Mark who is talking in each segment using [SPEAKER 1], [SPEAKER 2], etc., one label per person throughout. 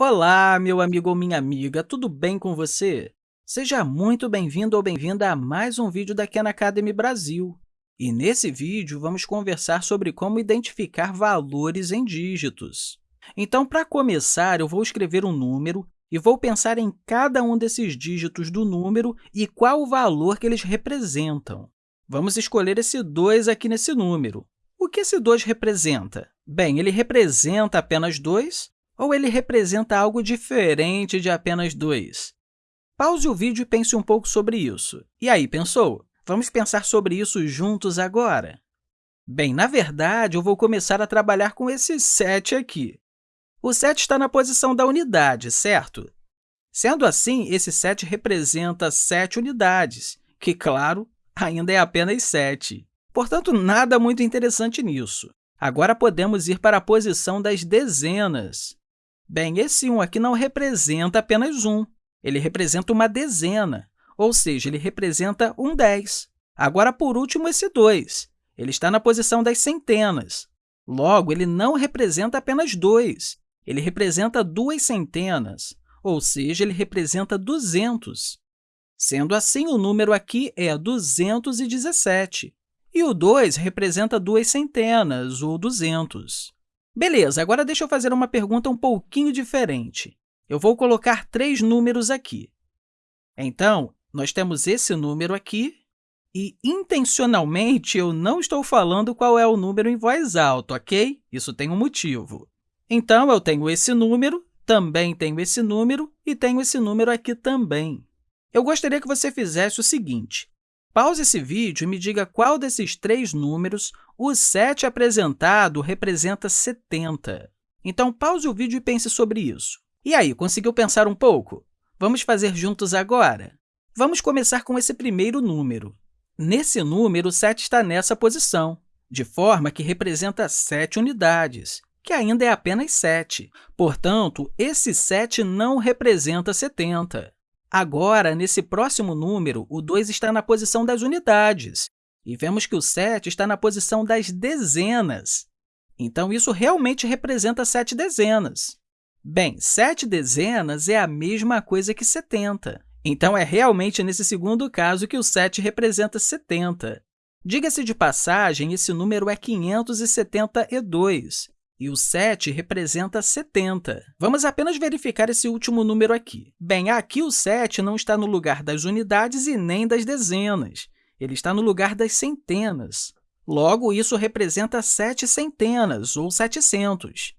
[SPEAKER 1] Olá, meu amigo ou minha amiga, tudo bem com você? Seja muito bem-vindo ou bem-vinda a mais um vídeo da Khan Academy Brasil. E nesse vídeo, vamos conversar sobre como identificar valores em dígitos. Então, para começar, eu vou escrever um número e vou pensar em cada um desses dígitos do número e qual o valor que eles representam. Vamos escolher esse 2 aqui nesse número. O que esse 2 representa? Bem, ele representa apenas 2 ou ele representa algo diferente de apenas 2? Pause o vídeo e pense um pouco sobre isso. E aí, pensou? Vamos pensar sobre isso juntos agora? Bem, na verdade, eu vou começar a trabalhar com esse 7 aqui. O 7 está na posição da unidade, certo? Sendo assim, esse 7 representa 7 unidades, que, claro, ainda é apenas 7. Portanto, nada muito interessante nisso. Agora, podemos ir para a posição das dezenas. Bem, esse 1 aqui não representa apenas 1, ele representa uma dezena, ou seja, ele representa um 10. Agora, por último, esse 2. Ele está na posição das centenas. Logo, ele não representa apenas 2, ele representa duas centenas, ou seja, ele representa 200. Sendo assim, o número aqui é 217, e o 2 representa duas centenas, ou 200. Beleza, agora deixa eu fazer uma pergunta um pouquinho diferente. Eu vou colocar três números aqui. Então, nós temos esse número aqui e, intencionalmente, eu não estou falando qual é o número em voz alta, ok? Isso tem um motivo. Então, eu tenho esse número, também tenho esse número e tenho esse número aqui também. Eu gostaria que você fizesse o seguinte. Pause esse vídeo e me diga qual desses três números o 7 apresentado representa 70. Então, pause o vídeo e pense sobre isso. E aí, conseguiu pensar um pouco? Vamos fazer juntos agora? Vamos começar com esse primeiro número. Nesse número, o 7 está nessa posição, de forma que representa 7 unidades, que ainda é apenas 7. Portanto, esse 7 não representa 70. Agora, nesse próximo número, o 2 está na posição das unidades, e vemos que o 7 está na posição das dezenas. Então, isso realmente representa 7 dezenas. Bem, 7 dezenas é a mesma coisa que 70. Então, é realmente nesse segundo caso que o 7 representa 70. Diga-se de passagem, esse número é 572, e o 7 representa 70. Vamos apenas verificar esse último número aqui. Bem, aqui o 7 não está no lugar das unidades e nem das dezenas. Ele está no lugar das centenas. Logo, isso representa 7 centenas, ou 700.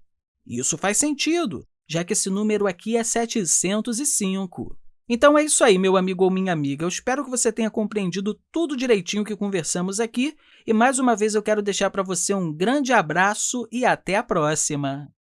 [SPEAKER 1] Isso faz sentido, já que esse número aqui é 705. Então, é isso aí, meu amigo ou minha amiga. Eu espero que você tenha compreendido tudo direitinho que conversamos aqui. E, mais uma vez, eu quero deixar para você um grande abraço e até a próxima!